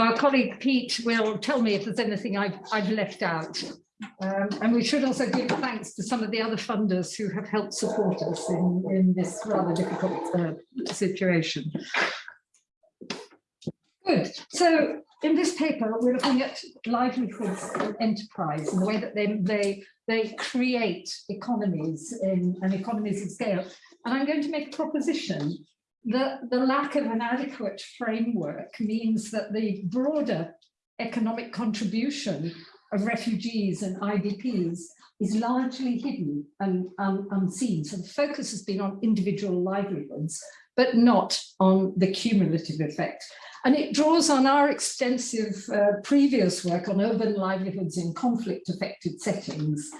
our colleague Pete will tell me if there's anything I've, I've left out. Um, and we should also give thanks to some of the other funders who have helped support us in, in this rather difficult uh, situation. Good. So in this paper, we're looking at livelihoods and enterprise and the way that they, they, they create economies in, and economies of scale. And I'm going to make a proposition that the lack of an adequate framework means that the broader economic contribution of refugees and IDPs is largely hidden and um, unseen. So the focus has been on individual livelihoods, but not on the cumulative effect. And it draws on our extensive uh, previous work on urban livelihoods in conflict affected settings.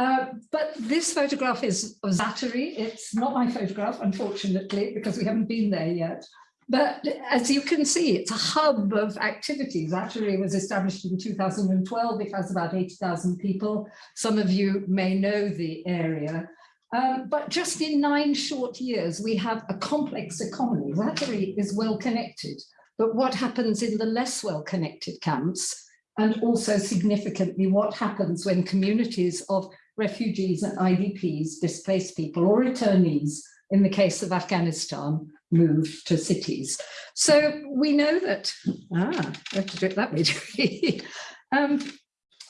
Uh, but this photograph is of Zaatari. It's not my photograph, unfortunately, because we haven't been there yet. But as you can see, it's a hub of activities. Zaatari was established in 2012. It has about 80,000 people. Some of you may know the area. Um, but just in nine short years, we have a complex economy. Zaatari is well connected. But what happens in the less well connected camps? And also significantly, what happens when communities of refugees and IDPs, displaced people or returnees, in the case of Afghanistan, moved to cities. So we know that, ah, I have to do it that way. um,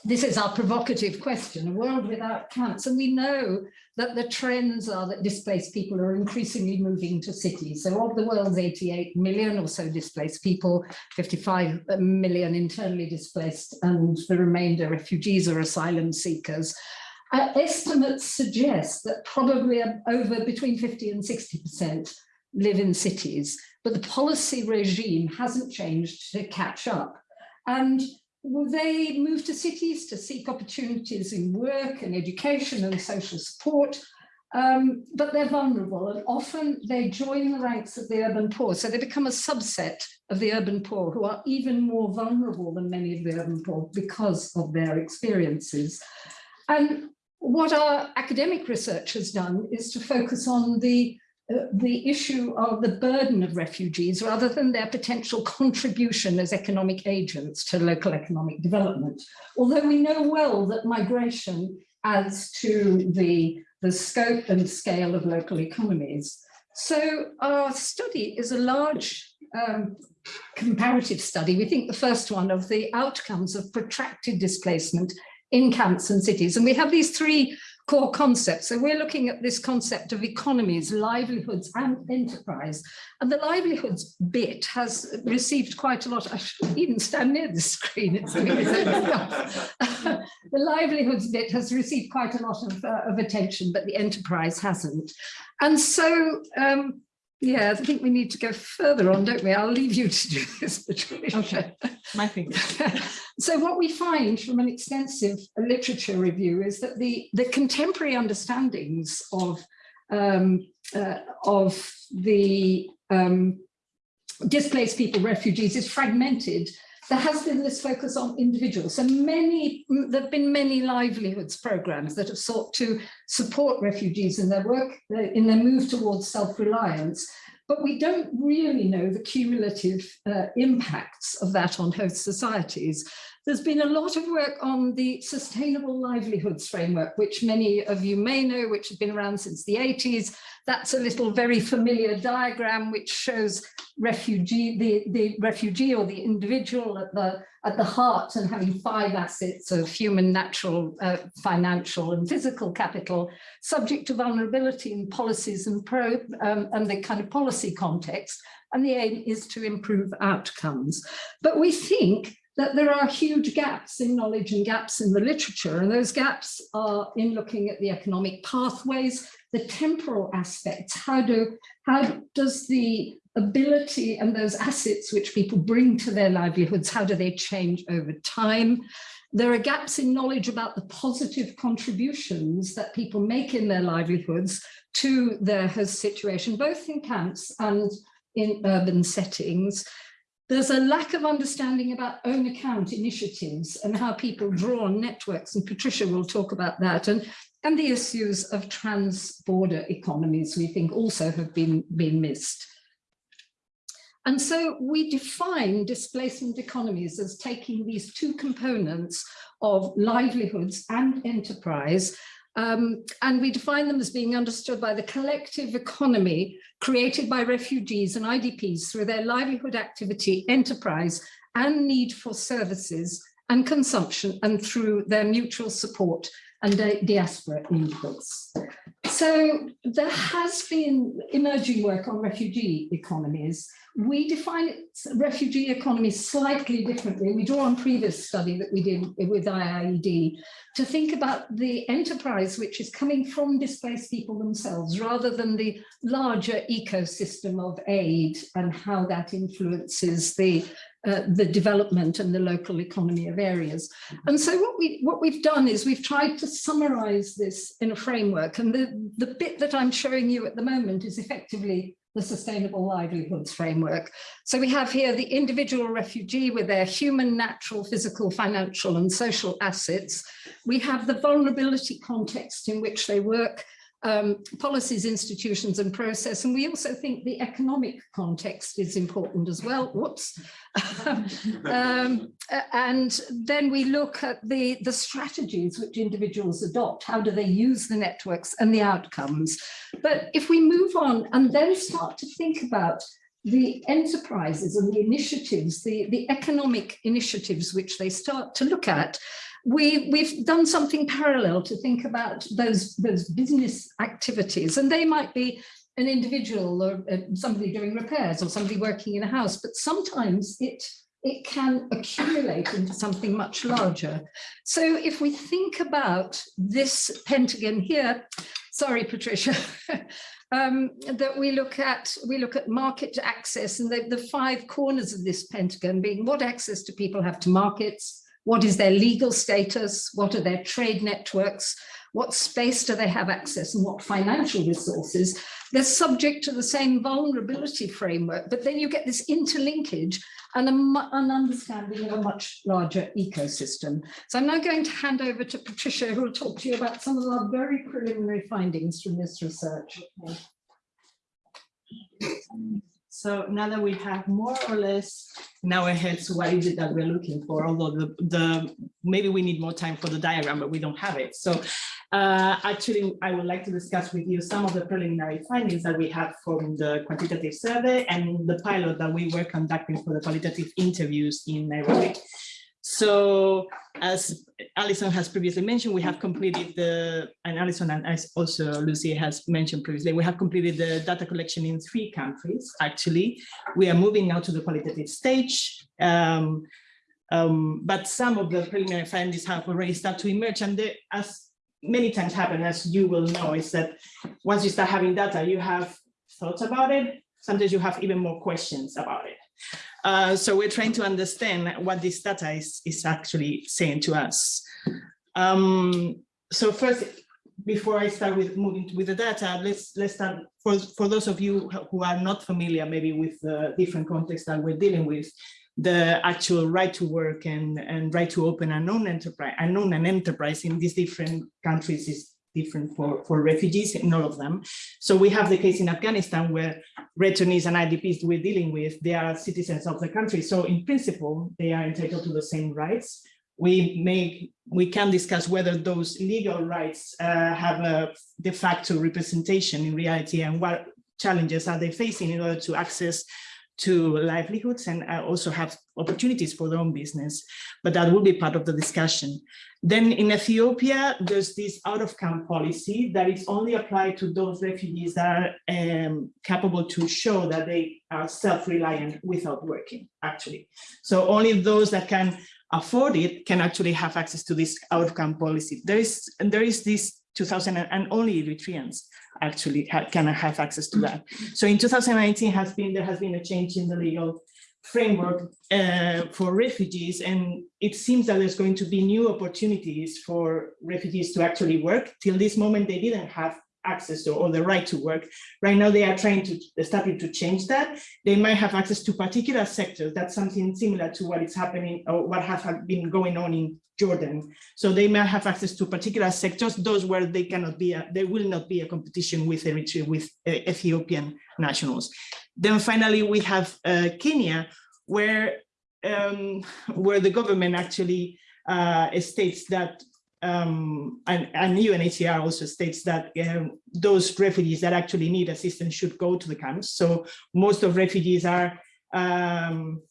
this is our provocative question, a world without camps. And we know that the trends are that displaced people are increasingly moving to cities. So of the world's 88 million or so displaced people, 55 million internally displaced and the remainder refugees or asylum seekers. Uh, estimates suggest that probably over between 50 and 60% live in cities, but the policy regime hasn't changed to catch up. And they move to cities to seek opportunities in work and education and social support, um, but they're vulnerable and often they join the ranks of the urban poor. So they become a subset of the urban poor who are even more vulnerable than many of the urban poor because of their experiences. And what our academic research has done is to focus on the uh, the issue of the burden of refugees rather than their potential contribution as economic agents to local economic development. Although we know well that migration adds to the, the scope and scale of local economies. So our study is a large um, comparative study. We think the first one of the outcomes of protracted displacement in camps and cities. And we have these three core concepts. So we're looking at this concept of economies, livelihoods and enterprise. And the livelihoods bit has received quite a lot. I should even stand near the screen. It's the livelihoods bit has received quite a lot of, uh, of attention, but the enterprise hasn't. And so um, yeah, I think we need to go further on, don't we? I'll leave you to do this, Patricia. Okay, my thing. so what we find from an extensive literature review is that the, the contemporary understandings of, um, uh, of the um, displaced people, refugees, is fragmented there has been this focus on individuals. So many, there have been many livelihoods programs that have sought to support refugees in their work, in their move towards self-reliance. But we don't really know the cumulative uh, impacts of that on host societies. There's been a lot of work on the Sustainable Livelihoods Framework, which many of you may know, which has been around since the 80s, that's a little very familiar diagram which shows refugee, the, the refugee or the individual at the, at the heart and having five assets of human, natural, uh, financial and physical capital subject to vulnerability in policies and, pro, um, and the kind of policy context. And the aim is to improve outcomes. But we think that there are huge gaps in knowledge and gaps in the literature, and those gaps are in looking at the economic pathways, the temporal aspects, how do how does the ability and those assets which people bring to their livelihoods, how do they change over time? There are gaps in knowledge about the positive contributions that people make in their livelihoods to their host situation, both in camps and in urban settings. There's a lack of understanding about own account initiatives and how people draw on networks, and Patricia will talk about that. And and the issues of trans-border economies we think also have been, been missed. And so we define displacement economies as taking these two components of livelihoods and enterprise um, and we define them as being understood by the collective economy created by refugees and IDPs through their livelihood activity, enterprise, and need for services and consumption, and through their mutual support and diaspora inputs. So there has been emerging work on refugee economies. We define refugee economies slightly differently. We draw on previous study that we did with IIED to think about the enterprise which is coming from displaced people themselves rather than the larger ecosystem of aid and how that influences the uh, the development and the local economy of areas. And so what we what we've done is we've tried to summarize this in a framework and the the bit that I'm showing you at the moment is effectively the Sustainable Livelihoods Framework. So we have here the individual refugee with their human, natural, physical, financial and social assets. We have the vulnerability context in which they work um, policies, institutions and process. And we also think the economic context is important as well. Whoops. um, and then we look at the, the strategies which individuals adopt. How do they use the networks and the outcomes? But if we move on and then start to think about the enterprises and the initiatives, the, the economic initiatives which they start to look at, we, we've done something parallel to think about those, those business activities and they might be an individual or uh, somebody doing repairs or somebody working in a house, but sometimes it it can accumulate into something much larger. So if we think about this pentagon here, sorry, Patricia, um, that we look at, we look at market access and the, the five corners of this pentagon being what access do people have to markets, what is their legal status? What are their trade networks? What space do they have access and what financial resources? They're subject to the same vulnerability framework, but then you get this interlinkage and an understanding of a much larger ecosystem. So I'm now going to hand over to Patricia, who will talk to you about some of our very preliminary findings from this research. So now that we have more or less in our heads what is it that we're looking for, although the, the maybe we need more time for the diagram, but we don't have it. So uh, actually, I would like to discuss with you some of the preliminary findings that we have from the quantitative survey and the pilot that we were conducting for the qualitative interviews in Nairobi. So as Alison has previously mentioned, we have completed the, and Alison and as also Lucy has mentioned previously, we have completed the data collection in three countries, actually. We are moving now to the qualitative stage. Um, um, but some of the preliminary findings have already started to emerge and they, as many times happen, as you will know, is that once you start having data, you have thoughts about it. Sometimes you have even more questions about it. Uh, so we're trying to understand what this data is, is actually saying to us. Um, so first, before I start with moving with the data, let's let's start for for those of you who are not familiar maybe with the different contexts that we're dealing with, the actual right to work and and right to open a known enterprise, a known an enterprise in these different countries is different for, for refugees in all of them. So we have the case in Afghanistan where returnees and IDPs we're dealing with, they are citizens of the country. So in principle, they are entitled to the same rights. We may, we can discuss whether those legal rights uh, have a de facto representation in reality and what challenges are they facing in order to access to livelihoods and also have opportunities for their own business, but that will be part of the discussion. Then in Ethiopia, there's this out of camp policy that is only applied to those refugees that are um, capable to show that they are self-reliant without working, actually. So only those that can afford it can actually have access to this out of camp policy. There is, there is this 2000 and only Eritreans actually can have access to that. So in 2019 has been there has been a change in the legal framework uh, for refugees and it seems that there's going to be new opportunities for refugees to actually work. Till this moment they didn't have access to or the right to work. Right now, they are trying to starting to change that. They might have access to particular sectors. That's something similar to what is happening or what has been going on in Jordan. So they might have access to particular sectors, those where they cannot be, a, there will not be a competition with Eritrea, with uh, Ethiopian nationals. Then finally, we have uh, Kenya, where um, where the government actually uh, states that um, and, and UNHCR also states that um, those refugees that actually need assistance should go to the camps. So most of refugees are um,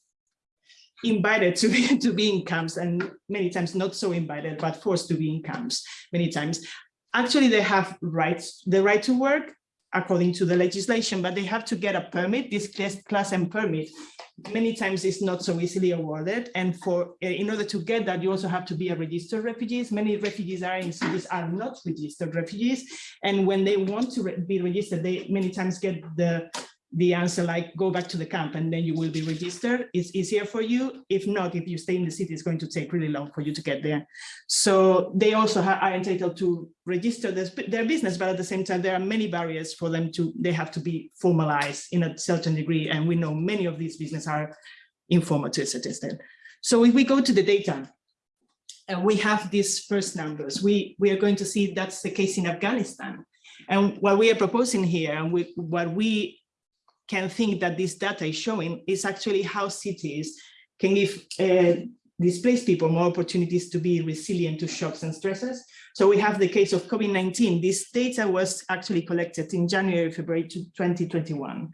invited to be, to be in camps and many times not so invited, but forced to be in camps many times. Actually, they have rights, the right to work according to the legislation, but they have to get a permit, this class, M permit. Many times it's not so easily awarded. And for eh, in order to get that, you also have to be a registered refugees. Many refugees are in cities are not registered refugees. And when they want to be registered, they many times get the the answer like go back to the camp and then you will be registered it's easier for you. If not if you stay in the city it's going to take really long for you to get there. So they also are entitled to register their, their business but at the same time there are many barriers for them to they have to be formalized in a certain degree and we know many of these businesses are informal to a certain extent. So if we go to the data and we have these first numbers we we are going to see that's the case in afghanistan. And what we are proposing here and we, what we can think that this data is showing is actually how cities can give uh, displaced people more opportunities to be resilient to shocks and stresses. So we have the case of COVID-19. This data was actually collected in January, February 2021.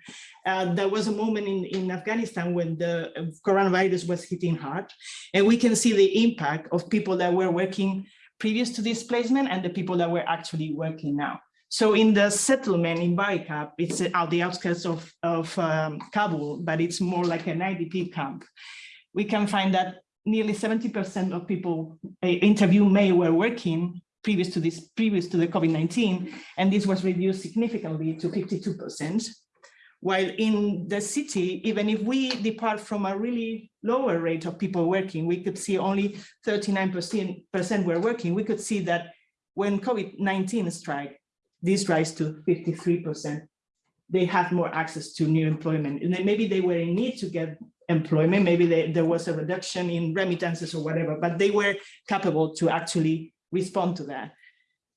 Uh, there was a moment in, in Afghanistan when the uh, coronavirus was hitting hard, and we can see the impact of people that were working previous to displacement and the people that were actually working now. So in the settlement in Barikab, it's at the outskirts of, of um, Kabul, but it's more like an IDP camp. We can find that nearly 70% of people uh, interviewed May were working previous to this, previous to the COVID-19, and this was reduced significantly to 52%. While in the city, even if we depart from a really lower rate of people working, we could see only 39% were working. We could see that when COVID-19 strike, this rise to 53%. They have more access to new employment. And then maybe they were in need to get employment, maybe they, there was a reduction in remittances or whatever, but they were capable to actually respond to that.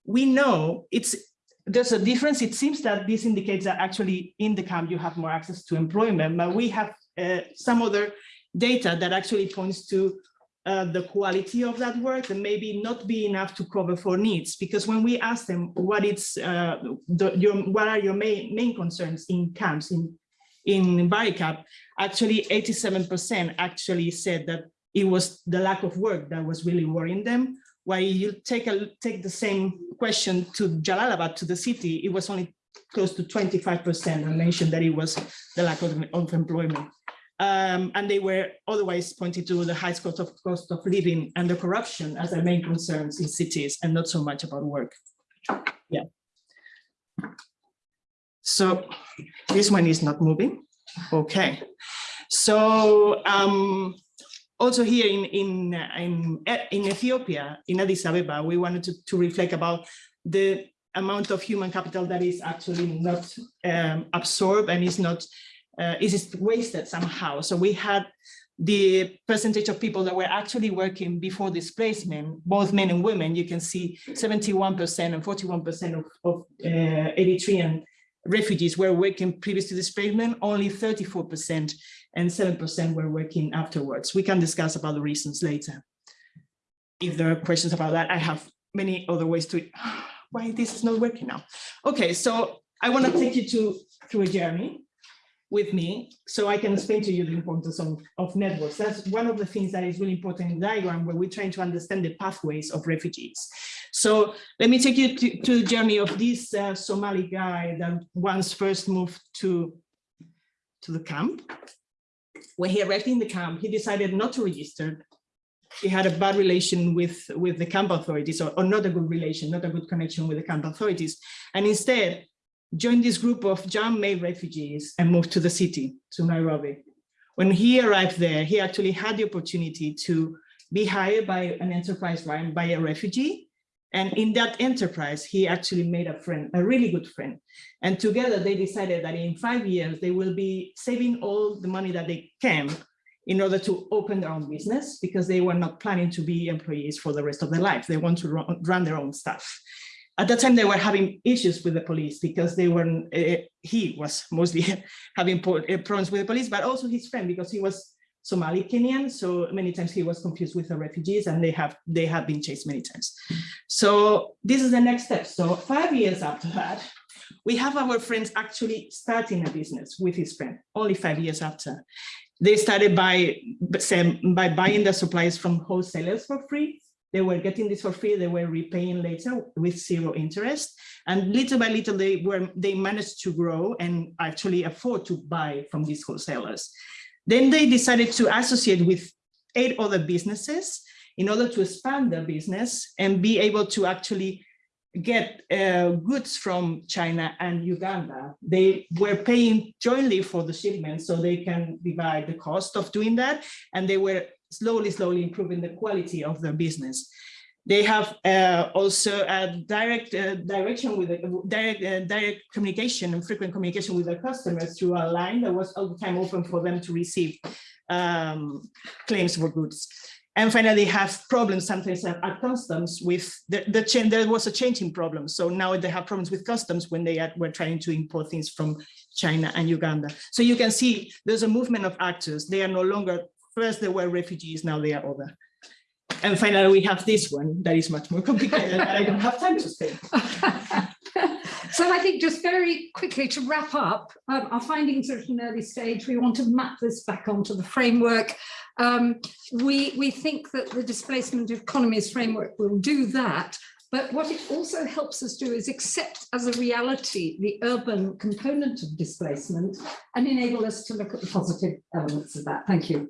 We know it's there's a difference. It seems that this indicates that actually in the camp you have more access to employment, but we have uh, some other data that actually points to uh, the quality of that work and maybe not be enough to cover for needs because when we ask them what it's uh, the, your what are your main main concerns in camps in in Barikab, actually 87% actually said that it was the lack of work that was really worrying them. While you take a take the same question to Jalalabad to the city, it was only close to 25% and mentioned that it was the lack of, of employment. Um, and they were otherwise pointed to the high cost of cost of living and the corruption as their main concerns in cities and not so much about work. Yeah. So this one is not moving. Okay. So um, also here in, in, in, in Ethiopia, in Addis Ababa, we wanted to, to reflect about the amount of human capital that is actually not um, absorbed and is not uh, is wasted somehow. So we had the percentage of people that were actually working before displacement, both men and women, you can see 71% and 41% of, of uh, Eritrean refugees were working previous to displacement, only 34% and 7% were working afterwards. We can discuss about the reasons later. If there are questions about that, I have many other ways to, why this is not working now. Okay, so I want to take you to through a journey with me so I can explain to you the importance of, of networks. That's one of the things that is really important in the diagram where we're trying to understand the pathways of refugees. So let me take you to, to the journey of this uh, Somali guy that once first moved to, to the camp. When he arrived in the camp, he decided not to register. He had a bad relation with, with the camp authorities or, or not a good relation, not a good connection with the camp authorities. And instead, joined this group of Jan-made refugees and moved to the city, to Nairobi. When he arrived there, he actually had the opportunity to be hired by an enterprise by a refugee And in that enterprise, he actually made a friend, a really good friend. And together they decided that in five years, they will be saving all the money that they can in order to open their own business because they were not planning to be employees for the rest of their life. They want to run, run their own stuff. At that time, they were having issues with the police because they were, uh, he was mostly having uh, problems with the police, but also his friend because he was Somali Kenyan. So many times he was confused with the refugees and they have they have been chased many times. So this is the next step. So five years after that, we have our friends actually starting a business with his friend, only five years after. They started by, by buying the supplies from wholesalers for free. They were getting this for free, they were repaying later with zero interest. And little by little, they were they managed to grow and actually afford to buy from these wholesalers. Then they decided to associate with eight other businesses in order to expand their business and be able to actually get uh, goods from China and Uganda. They were paying jointly for the shipment so they can divide the cost of doing that. And they were slowly, slowly improving the quality of their business. They have uh, also a direct uh, direction with the direct, uh, direct communication and frequent communication with their customers through a line that was all the time open for them to receive um, claims for goods. And finally, have problems sometimes at, at customs with the, the change. There was a changing problem. So now they have problems with customs when they were trying to import things from China and Uganda. So you can see there's a movement of actors. They are no longer, first they were refugees, now they are other. And finally, we have this one that is much more complicated I don't have time to say. So I think just very quickly to wrap up, um, our findings are at an early stage. We want to map this back onto the framework. Um, we, we think that the displacement economies framework will do that. But what it also helps us do is accept as a reality the urban component of displacement and enable us to look at the positive elements of that. Thank you.